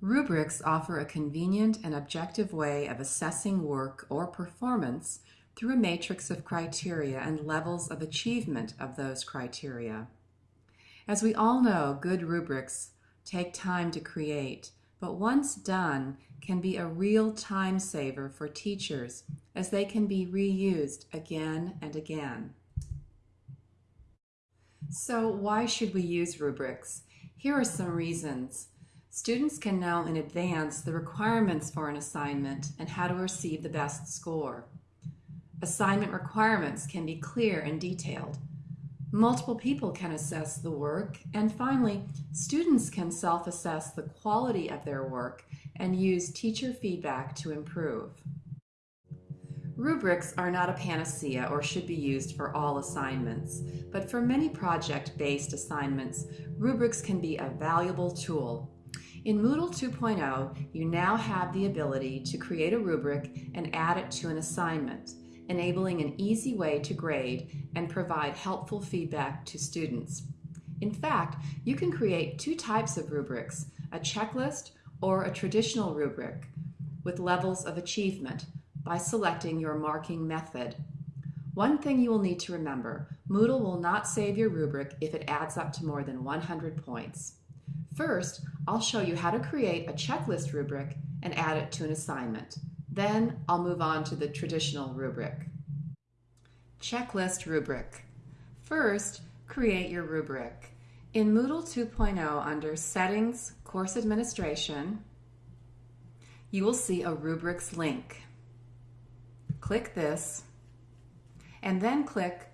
Rubrics offer a convenient and objective way of assessing work or performance through a matrix of criteria and levels of achievement of those criteria. As we all know, good rubrics take time to create, but once done can be a real time saver for teachers as they can be reused again and again. So why should we use rubrics? Here are some reasons. Students can know in advance the requirements for an assignment and how to receive the best score. Assignment requirements can be clear and detailed. Multiple people can assess the work. And finally, students can self-assess the quality of their work and use teacher feedback to improve. Rubrics are not a panacea or should be used for all assignments, but for many project-based assignments, rubrics can be a valuable tool. In Moodle 2.0, you now have the ability to create a rubric and add it to an assignment, enabling an easy way to grade and provide helpful feedback to students. In fact, you can create two types of rubrics, a checklist or a traditional rubric with levels of achievement by selecting your marking method. One thing you will need to remember, Moodle will not save your rubric if it adds up to more than 100 points. First, I'll show you how to create a checklist rubric and add it to an assignment. Then I'll move on to the traditional rubric. Checklist rubric. First, create your rubric. In Moodle 2.0 under Settings, Course Administration, you will see a rubrics link. Click this and then click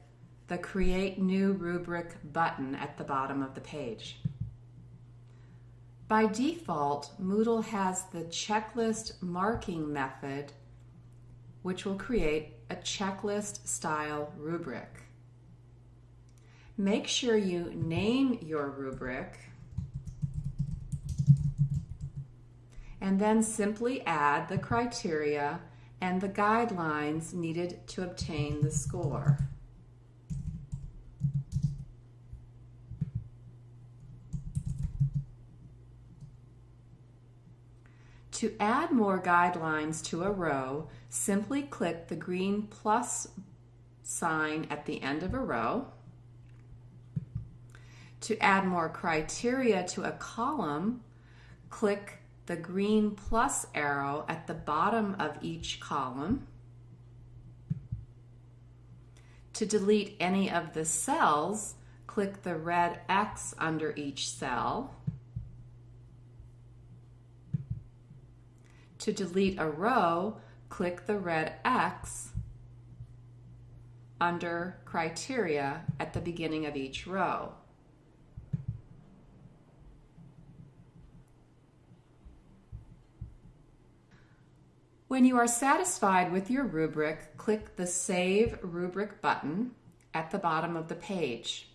the Create New Rubric button at the bottom of the page. By default, Moodle has the checklist marking method, which will create a checklist style rubric. Make sure you name your rubric and then simply add the criteria and the guidelines needed to obtain the score. To add more guidelines to a row, simply click the green plus sign at the end of a row. To add more criteria to a column, click the green plus arrow at the bottom of each column. To delete any of the cells, click the red X under each cell. To delete a row, click the red X under criteria at the beginning of each row. When you are satisfied with your rubric, click the Save Rubric button at the bottom of the page.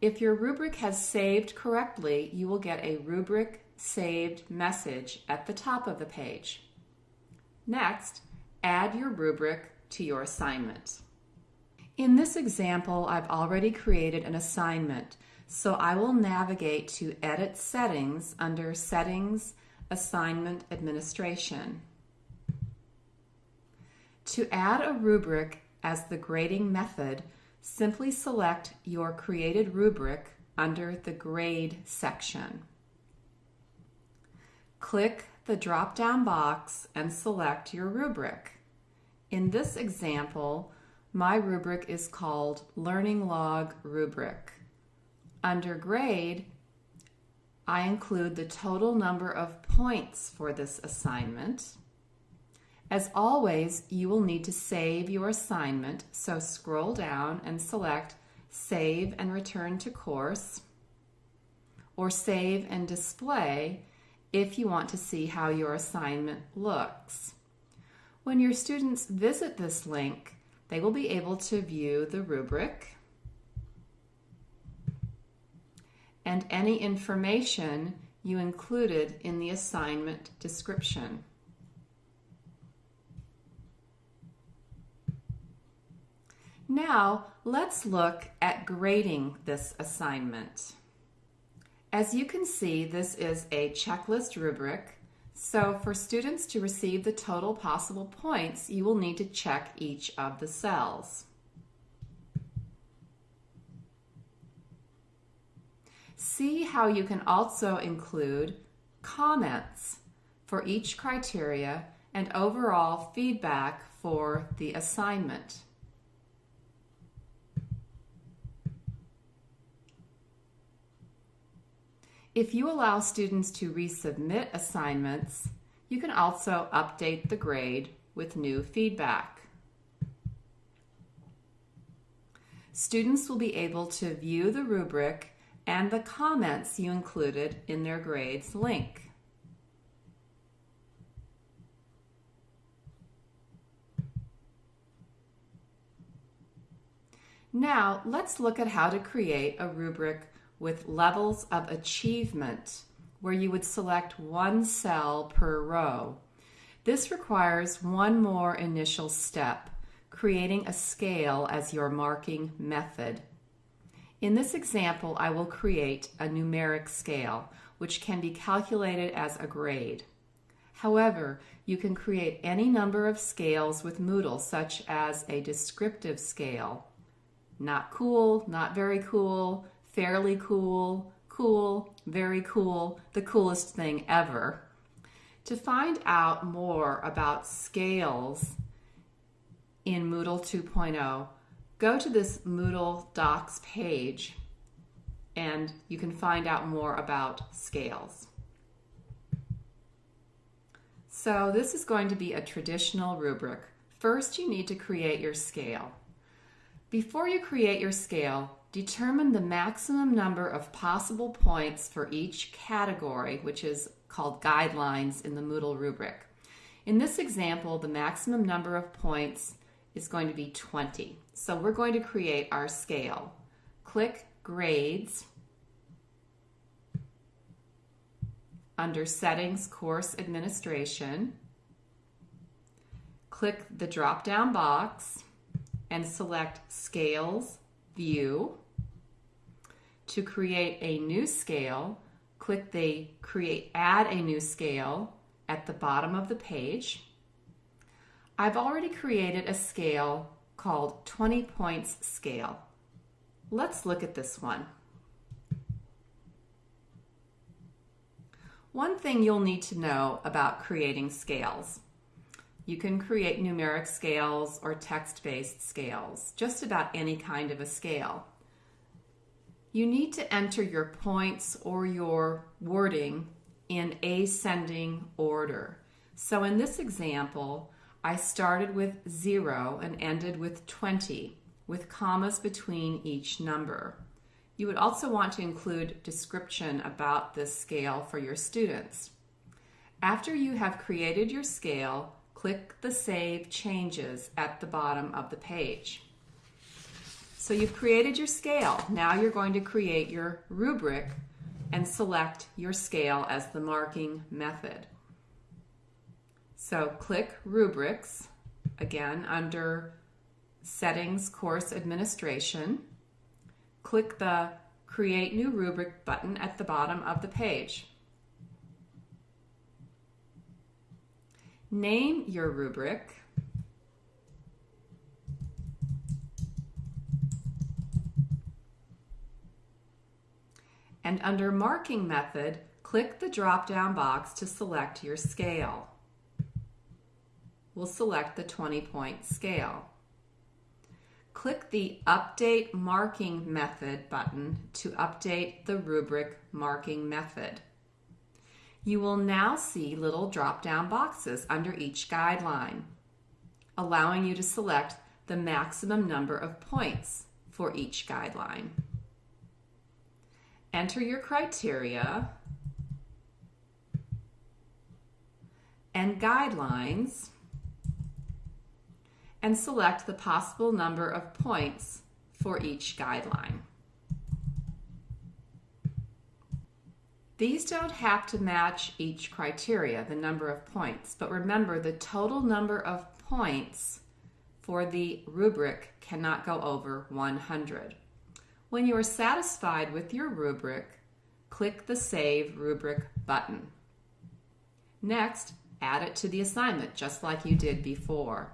If your rubric has saved correctly, you will get a rubric saved message at the top of the page. Next, add your rubric to your assignment. In this example, I've already created an assignment, so I will navigate to Edit Settings under Settings, Assignment Administration. To add a rubric as the grading method, simply select your created rubric under the Grade section. Click the drop-down box and select your rubric. In this example, my rubric is called Learning Log Rubric. Under Grade, I include the total number of points for this assignment. As always, you will need to save your assignment, so scroll down and select Save and Return to Course, or Save and Display if you want to see how your assignment looks. When your students visit this link, they will be able to view the rubric and any information you included in the assignment description. Now, let's look at grading this assignment. As you can see, this is a checklist rubric. So for students to receive the total possible points, you will need to check each of the cells. See how you can also include comments for each criteria and overall feedback for the assignment. If you allow students to resubmit assignments, you can also update the grade with new feedback. Students will be able to view the rubric and the comments you included in their grades link. Now, let's look at how to create a rubric with levels of achievement, where you would select one cell per row. This requires one more initial step, creating a scale as your marking method. In this example, I will create a numeric scale, which can be calculated as a grade. However, you can create any number of scales with Moodle, such as a descriptive scale. Not cool, not very cool, fairly cool, cool, very cool, the coolest thing ever. To find out more about scales in Moodle 2.0, go to this Moodle Docs page and you can find out more about scales. So this is going to be a traditional rubric. First, you need to create your scale. Before you create your scale, Determine the maximum number of possible points for each category, which is called guidelines in the Moodle rubric. In this example, the maximum number of points is going to be 20. So we're going to create our scale. Click Grades. Under Settings Course Administration, click the drop-down box and select Scales View. To create a new scale, click the Create Add a New Scale at the bottom of the page. I've already created a scale called 20 Points Scale. Let's look at this one. One thing you'll need to know about creating scales. You can create numeric scales or text-based scales, just about any kind of a scale. You need to enter your points or your wording in ascending order. So in this example, I started with 0 and ended with 20, with commas between each number. You would also want to include description about this scale for your students. After you have created your scale, click the Save Changes at the bottom of the page. So you've created your scale. Now you're going to create your rubric and select your scale as the marking method. So click Rubrics, again under Settings Course Administration. Click the Create New Rubric button at the bottom of the page. Name your rubric. And under Marking Method, click the drop-down box to select your scale. We'll select the 20-point scale. Click the Update Marking Method button to update the rubric marking method. You will now see little drop-down boxes under each guideline, allowing you to select the maximum number of points for each guideline. Enter your criteria and guidelines and select the possible number of points for each guideline. These don't have to match each criteria, the number of points, but remember the total number of points for the rubric cannot go over 100. When you are satisfied with your rubric, click the Save Rubric button. Next, add it to the assignment just like you did before.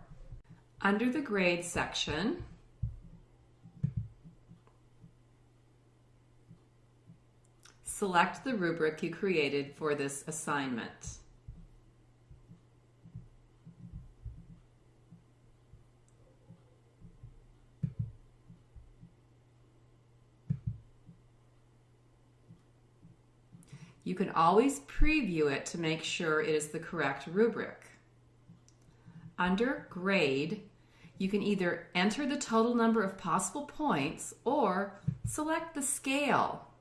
Under the Grade section, select the rubric you created for this assignment. You can always preview it to make sure it is the correct rubric. Under Grade, you can either enter the total number of possible points or select the scale.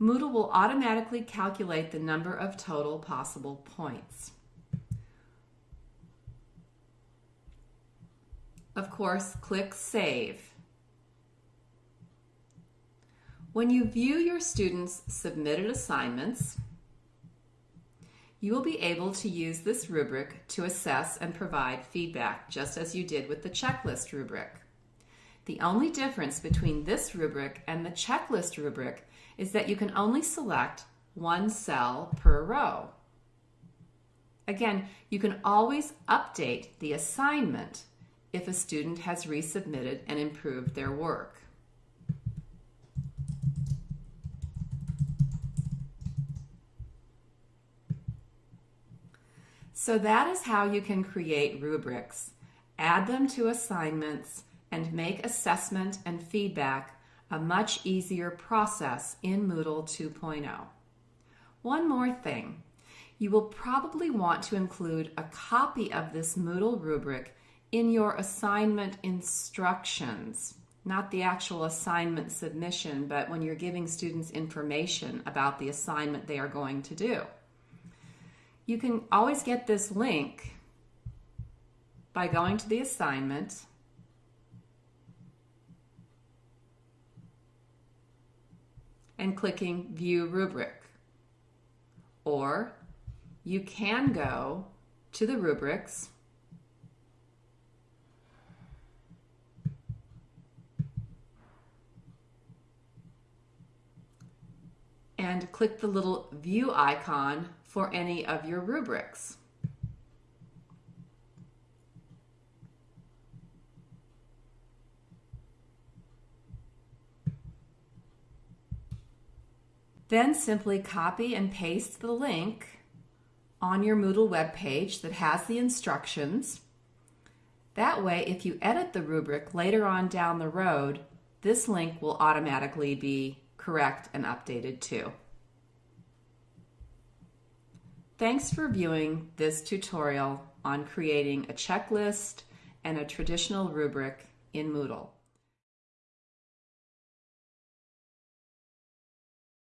Moodle will automatically calculate the number of total possible points. Of course, click Save. When you view your students' submitted assignments, you will be able to use this rubric to assess and provide feedback, just as you did with the checklist rubric. The only difference between this rubric and the checklist rubric is that you can only select one cell per row. Again, you can always update the assignment if a student has resubmitted and improved their work. So that is how you can create rubrics, add them to assignments, and make assessment and feedback a much easier process in Moodle 2.0. One more thing. You will probably want to include a copy of this Moodle rubric in your assignment instructions, not the actual assignment submission, but when you're giving students information about the assignment they are going to do. You can always get this link by going to the assignment and clicking View Rubric. Or you can go to the rubrics and click the little view icon for any of your rubrics. Then simply copy and paste the link on your Moodle web page that has the instructions. That way, if you edit the rubric later on down the road, this link will automatically be correct and updated too. Thanks for viewing this tutorial on creating a checklist and a traditional rubric in Moodle.